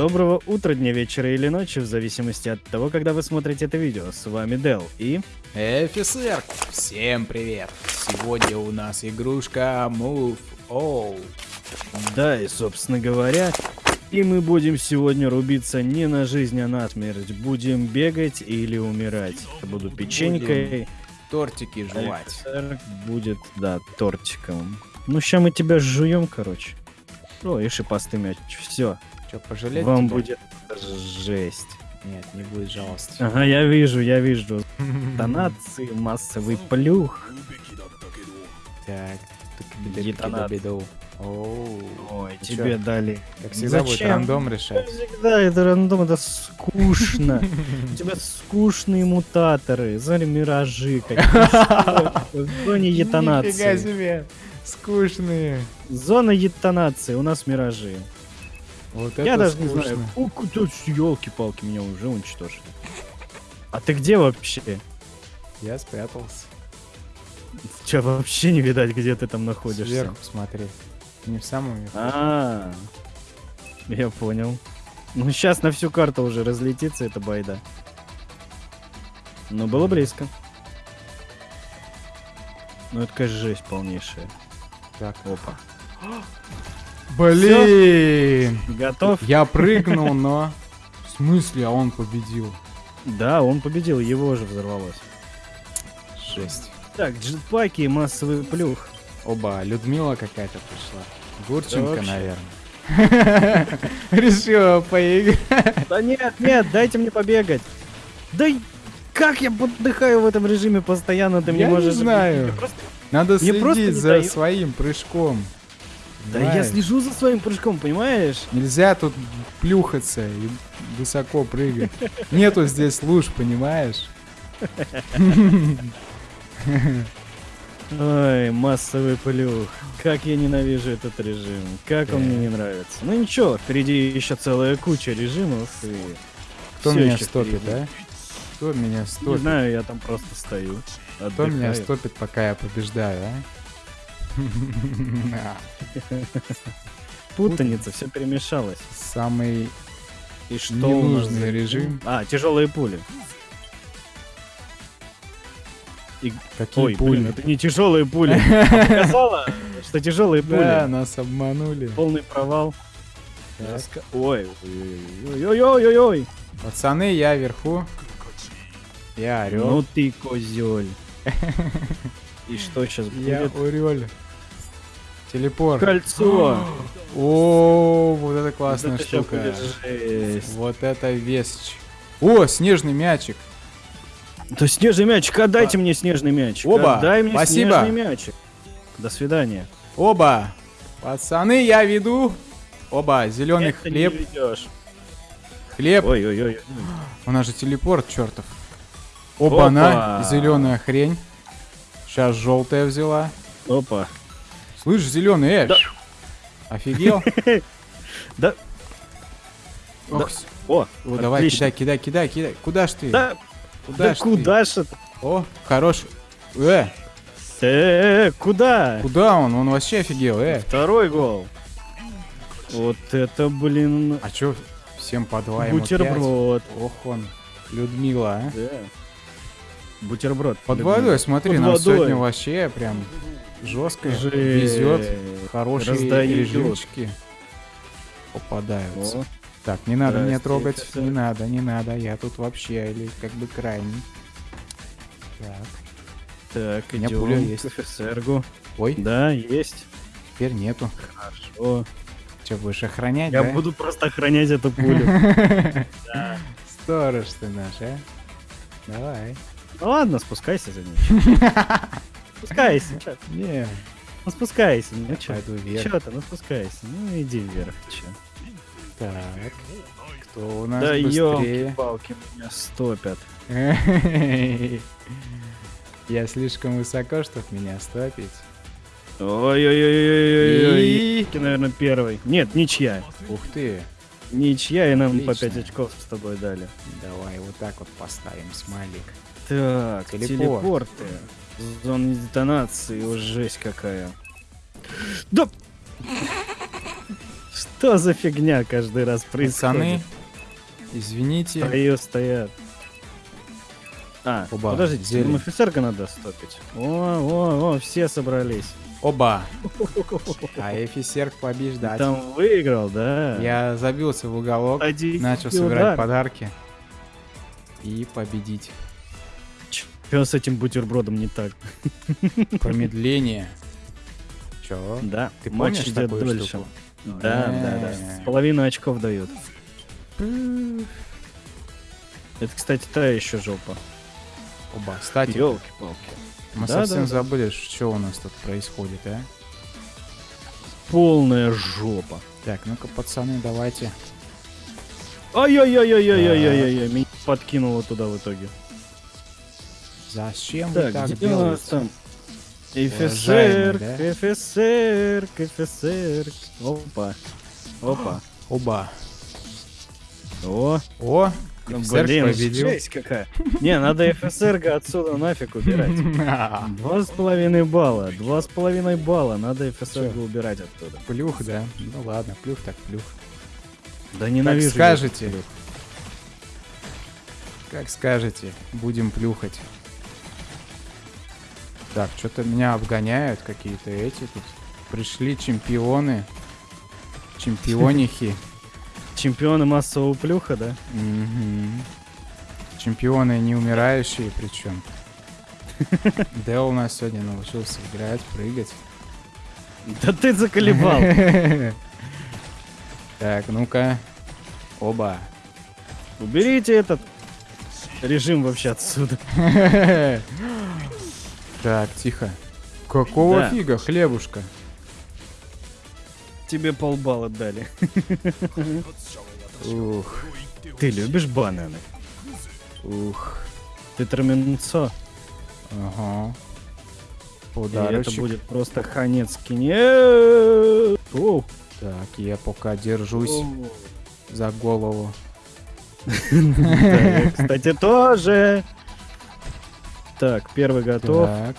Доброго утра, дня, вечера или ночи, в зависимости от того, когда вы смотрите это видео. С вами Дел и... Офицер, всем привет! Сегодня у нас игрушка Move All. Да, и собственно говоря, и мы будем сегодня рубиться не на жизнь, а на смерть. Будем бегать или умирать. Буду печенькой. Тортики жевать. Офицер будет, да, тортиком. Ну, сейчас мы тебя жуем, короче. О, и шипастый мяч. Все, Че, пожалеть вам тебя? будет жесть. Нет, не будет жалости. Ага, я вижу, я вижу. Тонации, массовый плюх. Так. Оу.Ой, Ты тебе дали. Как всегда будет рандом решать. Всегда это рандом, это скучно. У тебя скучные мутаторы, смотри, миражи какие. В зоне Нифига себе. Скучные. Зона детонации, у нас миражи. Вот Я даже не знаю. скучно. елки-палки, меня уже уничтожили. А ты где вообще? Я спрятался. Тебя вообще не видать, где ты там находишься. Сверху смотри. Не в самом верху. А, я понял. Ну, сейчас на всю карту уже разлетится эта байда. Но было близко. Ну, это, конечно, жесть полнейшая. Так. Опа. Блин! Готов? Я прыгнул, но... В смысле, а он победил? Да, он победил, его же взорвалось. Жесть. Так, джетпаки и массовый плюх. Оба, Людмила какая-то пришла. Гурченко, вообще. наверное. Решила поиграть. Да нет, нет, дайте мне побегать. Да как я подыхаю в этом режиме постоянно, ты мне Я не можешь... знаю. Надо следить за своим прыжком. Да я слежу за своим прыжком, понимаешь? Нельзя тут плюхаться и высоко прыгать. Нету здесь луж, понимаешь? Ой, массовый плюх. Как я ненавижу этот режим. Как он мне не нравится. Ну ничего, впереди еще целая куча режимов. И Кто меня стопит, да? Кто меня Не стопит? знаю, я там просто стою. Кто меня отдыхаю. стопит, пока я побеждаю, а? Путаница, все перемешалось. Самый И что у нас Ненужный режим. А, тяжелые пули. И... какие Ой, пули. блин, это не тяжелые пули. Показала, что тяжелые Да, пули. нас обманули. Полный провал. Так. Раска- Ой, ой-ой-ой-ой-ой. Пацаны, я вверху. Я орел. Ну ты козель. И что сейчас я будет? орел. Телепорт. Кольцо. О, вот это классная Это штука. Вот это вещь. О, снежный мячик. Да снежный мячик, отдайте мне снежный мячик. Оба, Отдай мне спасибо. снежный мячик. До свидания. Оба. Пацаны, я веду. Оба, зеленый Это не хлеб. Хлеб. Ой-ой-ой. У нас же телепорт, чертов. Оба, на Опа. зеленая хрень. Сейчас желтая взяла. Опа. Слышь, зеленый, э, Да. Офигел? Да. Ох, О, О, давай, кидай, кидай, кидай, кидай. Куда ж ты? Да, Куда да ж куда ж это? О, хорош. Э, Э, куда? куда он? Он вообще офигел, э. Второй гол. Вот это, блин, А чё, всем по два бутерброд. Ох он, Людмила, а. Да. Бутерброд. Под водой, смотри, Под нам водой. сегодня вообще прям жестко везет. Хорошие режимчики попадаются. О, Так, не надо меня трогать, не надо, не надо, я тут вообще или как бы крайний. Так, Так, У меня идем пуля к есть. офицергу. ой, Да, есть. теперь нету. Хорошо. Че, будешь охранять, Я да? буду просто охранять эту пулю. Сторож ты наш, а? Давай. Ну ладно, спускайся за ней. Спускайся. чё? Не, Ну спускайся. Ну чё? пойду вверх. Чё ты, ну спускайся. Ну иди вверх, чё. Так, кто у нас Да быстрее? ёлки-палки, меня стопят. Я слишком высоко, чтоб меня стопить. Ой-ой-ой-ой-ой. И- Ты, наверное, первый. Нет, ничья. Ух ты. Ничья, и нам по Отлично. 5 очков с тобой дали. Давай вот так вот поставим смайлик. Так, Телепорт. телепорты. Зона детонации, о, жесть какая. Да! Что за фигня каждый раз происходит? Пацаны, извините. Стою, стоят. А, Оба, подождите, зелень. нам офицерка надо стопить. О, о, о, все собрались. Оба. А офицер побеждать. Там выиграл, да? Я забился в уголок, Один начал удар. собирать подарки. И победить. Чё с этим бутербродом не так? Промедление. Чё? Да, Ты матч помнишь идет такую дольше. штуку? Да, да, да. Половину очков дают. Это, кстати, та еще жопа. Оба. Кстати, Елки-палки. мы да, совсем да, да. забыли, что у нас тут происходит, а? Полная жопа. Так, ну-ка, пацаны, давайте. Ай-яй-яй-яй-яй-яй-яй, меня подкинуло туда в итоге. Зачем вы Так, так где у нас там? КФСР, да? КФСР, КФСР. Опа. Опа. Оба. О, О, ну, блин, победил. жесть какая. Не, надо ФСР отсюда нафиг убирать. Два с половиной балла, два с половиной балла, надо ФСР убирать оттуда. Плюх, да? Ну ладно, плюх так плюх. Да ненавижу. Как скажете. Как скажете, будем плюхать. Так, что-то меня обгоняют какие-то эти тут. Пришли чемпионы. Чемпионихи. Чемпионы массового плюха, да? Чемпионы неумирающие причем. Дэл у нас сегодня научился играть, прыгать. Да ты заколебал. Так, ну-ка. Оба. Уберите этот режим вообще отсюда. Так, тихо. Какого Да. фига, хлебушка? Тебе полбалла дали. Ух, Ты любишь бананы? ух. Ты траменцо. Ага. И Подарочек. это будет просто ханецкий. Нет. Оу. Так, я пока держусь Оу. за голову. Кстати, тоже. Так, первый готов. Так.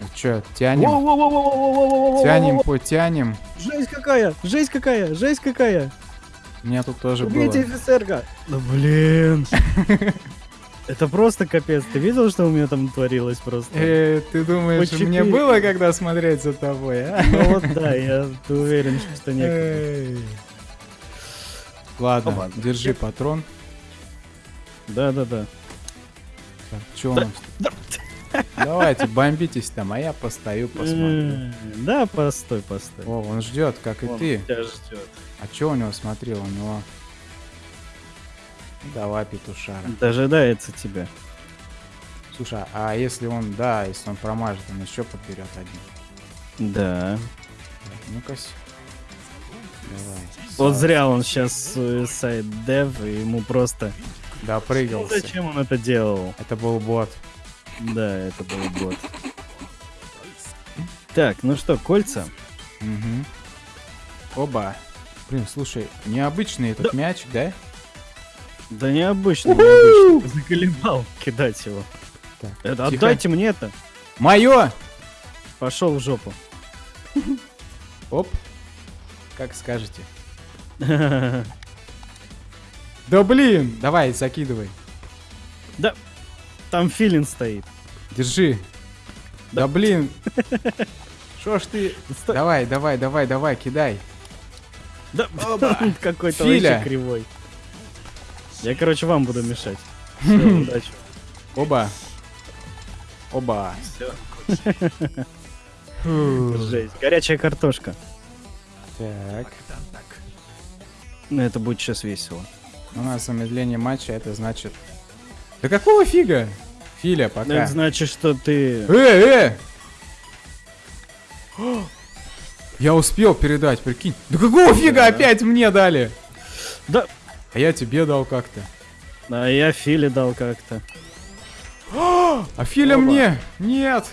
А ну что, тянем? пу-тянем. потянем. Жесть какая, жесть какая, жесть какая. У меня тут тоже Убейте было. офицерка. Да блин. Это просто капец. Ты видел, что у меня там творилось просто? Э, ты думаешь, Почти... мне было когда смотреть за тобой, а? Ну вот да, я уверен, что некогда. Ладно, Опа. держи патрон. Да-да-да. Так, чё у нас? Давайте, бомбитесь там, а я постою, посмотрю. Да, постой, постой. О, он ждет, как и Он ты. тебя ждет. А чё у него, смотри, у него... Давай, петушара. Дожидается тебя. Слушай, а если он, да, если он промажет, он еще подберет один. Да. Ну-ка. Вот зря он сейчас сайт дев, и ему просто... Ну, Допрыгался. зачем он это делал? Это был бот. Да, это был бот. Так, ну что, кольца? Мгм. Оба. Блин, слушай, необычный этот мяч, да? Да необычно. Ты Заколебал кидать его. Так, Это тихо. отдайте мне это. Мое! Пошел в жопу. Оп. Как скажете. Да блин! Давай, закидывай. Там филин стоит. Держи. Да, блин. Шо ж ты... Стой. Давай, давай, давай, давай, кидай. Да, какой-то вообще кривой. Я, короче, вам буду мешать. Всё, удачи. Оба. Оба. Фу. Жесть. Горячая картошка. Так. Ну, это будет сейчас весело. У нас замедление матча, это значит... Да какого фига? Филя, пока. Это значит, что ты... Э, э! Я успел передать, прикинь. Да какого фига Да. опять мне дали? Да. А я тебе дал как-то. А я Филе дал как-то. А Филя Оба. мне? Нет.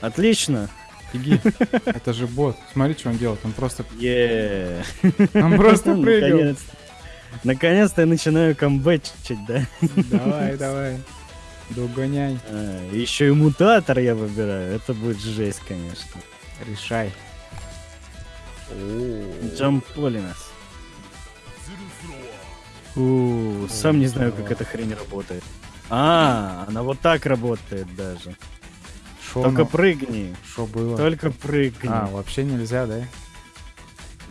Отлично. Фиги. Это же бот. Смотри, что он делает. Он просто... Е. Он просто прыгал. Наконец-то. Я начинаю камбэчить, да? Давай, давай. Догоняй. еще и мутатор я выбираю. Это будет жесть, конечно. Решай. Джамполинас. У, сам не знаю, как эта хрень работает. А, она вот так работает даже. Шо, Только ну, прыгни. шо было? Только прыгни. А, вообще нельзя, да?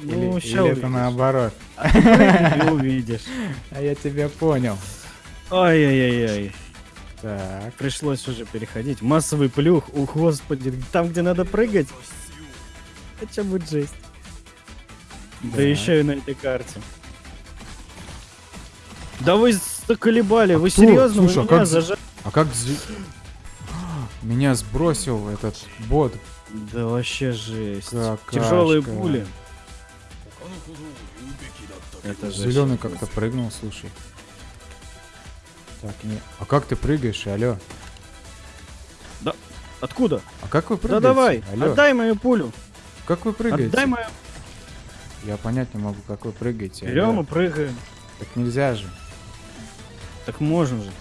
Ну, или, это наоборот? Увидишь. А я тебя понял. Ай-яй-яй-яй. Так. Пришлось уже переходить. Массовый плюх. О, господи, там, где надо прыгать. Это будет жесть. Да, Да. еще и на этой карте. Да вы заколебали, вы кто? серьезно? Слушай, Вы а как зажали? А как Меня сбросил этот бот. Да вообще жесть. Какашка. Тяжелые пули. Это. Зеленый как-то прыгнул, слушай. Так, не. А как ты прыгаешь, алло? Откуда? А как вы Да прыгаете? давай, Алло, отдай мою пулю. как вы прыгаете? Отдай мою. Я понять не могу, как вы прыгаете. Берем алло. и прыгаем. Так нельзя же. Так можно же.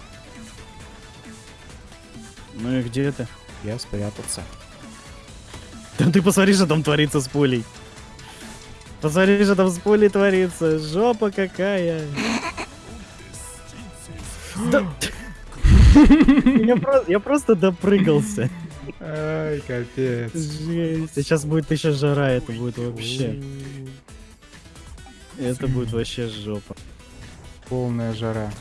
Ну и где ты? Я спрятался. Да ты посмотри, что там творится с пулей. Посмотри, что там с пулей творится. Жопа какая. Да- Я про- Я просто допрыгался. Ай, капец. Жесть. Сейчас будет еще жара, это будет вообще. Это будет вообще жопа. Полная жара.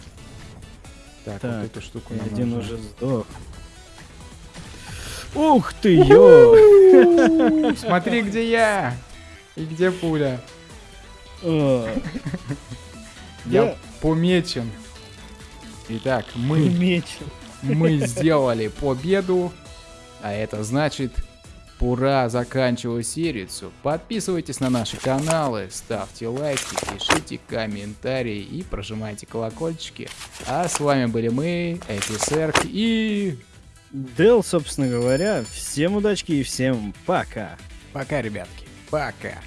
Так, Так, вот эту штуку нам один нужно. уже сдох. Ух ты, ё! Смотри, где я! И где пуля? О, Я Да. помечен. Итак, мы, меч. мы сделали победу, а это значит, пора заканчивать серию. Подписывайтесь на наши каналы, ставьте лайки, пишите комментарии и прожимайте колокольчики. А с вами были мы, офицер и... Дел, собственно говоря, всем удачки и всем пока. Пока, ребятки. Пока.